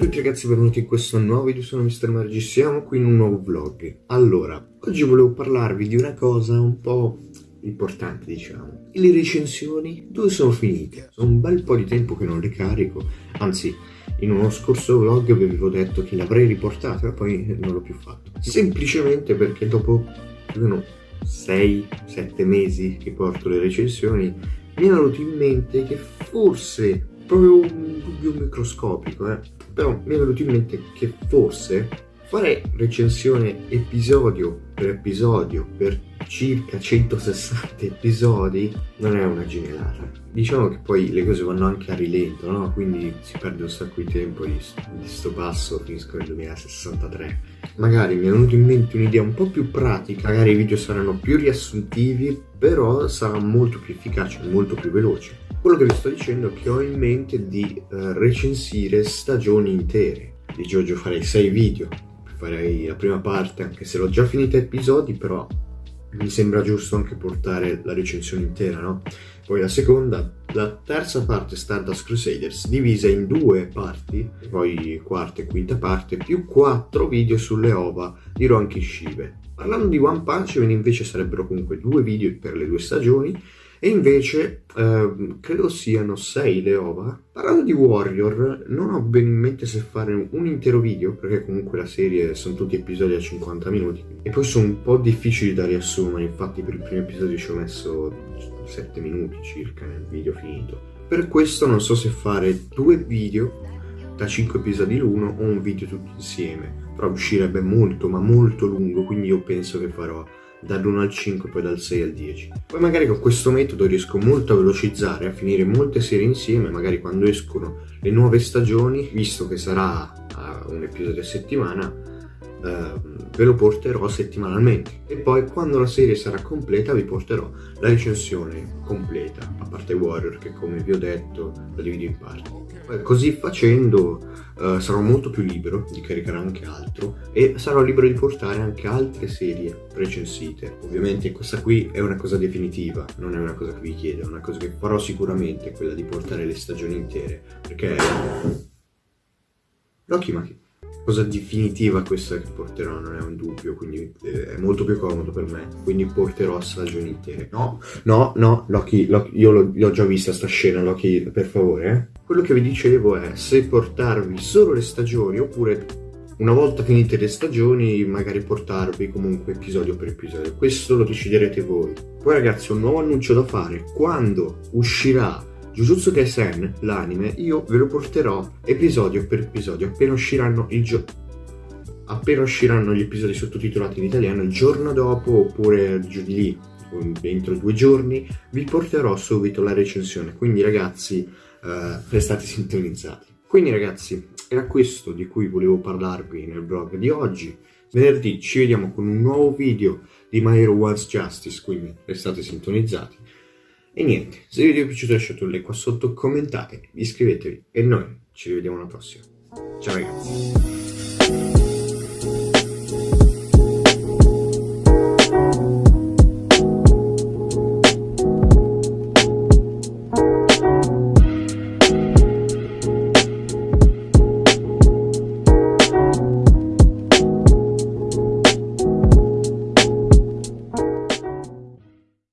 tutti ragazzi, benvenuti in questo nuovo video, sono Mr. Margi, siamo qui in un nuovo vlog. Allora, oggi volevo parlarvi di una cosa un po' importante, diciamo. Le recensioni, dove sono finite? Sono un bel po' di tempo che non le carico, anzi, in uno scorso vlog vi avevo detto che l'avrei riportata, ma poi non l'ho più fatto. Semplicemente perché dopo, più o meno 6-7 mesi che porto le recensioni, mi è venuto in mente che forse proprio un dubbio microscopico, eh. Però mi è venuto in mente che forse fare recensione episodio per episodio per circa 160 episodi non è una genialata. Diciamo che poi le cose vanno anche a rilento, no? Quindi si perde un sacco di tempo di, sto passo, finisco nel 2063. Magari mi è venuto in mente un'idea un po' più pratica, magari i video saranno più riassuntivi, però sarà molto più efficace, molto più veloce. Quello che vi sto dicendo è che ho in mente di uh, recensire stagioni intere. Di Giorgio farei 6 video, farei la prima parte anche se l'ho già finita episodi, però mi sembra giusto anche portare la recensione intera, no? Poi la seconda, la terza parte Stardust Crusaders, divisa in due parti, poi quarta e quinta parte, più quattro video sulle ova di Ron Kishibe. Parlando di One Punch Man invece sarebbero comunque due video per le due stagioni, e invece eh, credo siano 6 le ova. Parlando di Warrior, non ho ben in mente se fare un intero video, perché comunque la serie sono tutti episodi a 50 minuti, e poi sono un po' difficili da riassumere, infatti per il primo episodio ci ho messo 7 minuti circa nel video finito. Per questo non so se fare due video da 5 episodi l'uno o un video tutti insieme, però uscirebbe molto ma molto lungo, quindi io penso che farò dall'1 al 5 poi dal 6 al 10 poi magari con questo metodo riesco molto a velocizzare a finire molte serie insieme magari quando escono le nuove stagioni visto che sarà uh, un episodio a settimana uh, ve lo porterò settimanalmente. E poi quando la serie sarà completa vi porterò la recensione completa a parte Warrior che come vi ho detto la divido in parti. Così facendo uh, sarò molto più libero di caricare anche altro e sarò libero di portare anche altre serie recensite. Ovviamente questa qui è una cosa definitiva, non è una cosa che vi chiedo, è una cosa che farò sicuramente, quella di portare le stagioni intere, perché... Rocky, ma che cosa definitiva questa che porterò, non è un dubbio, quindi eh, è molto più comodo per me, quindi porterò stagioni intere. No, no, no, Loki, Loki io l'ho già vista sta scena, Loki, per favore. Quello che vi dicevo è se portarvi solo le stagioni oppure una volta finite le stagioni magari portarvi comunque episodio per episodio. Questo lo deciderete voi. Poi ragazzi ho un nuovo annuncio da fare. Quando uscirà Jujutsu Kaisen, l'anime, io ve lo porterò episodio per episodio appena usciranno il gioco appena usciranno gli episodi sottotitolati in italiano il giorno dopo oppure giù di lì entro due giorni vi porterò subito la recensione quindi ragazzi eh, restate sintonizzati. Quindi ragazzi, era questo di cui volevo parlarvi nel blog di oggi. Venerdì ci vediamo con un nuovo video di My Hero One's Justice, quindi restate sintonizzati. E niente, se il video vi è piaciuto lasciate un like qua sotto, commentate, iscrivetevi e noi ci rivediamo alla prossima. Ciao ragazzi!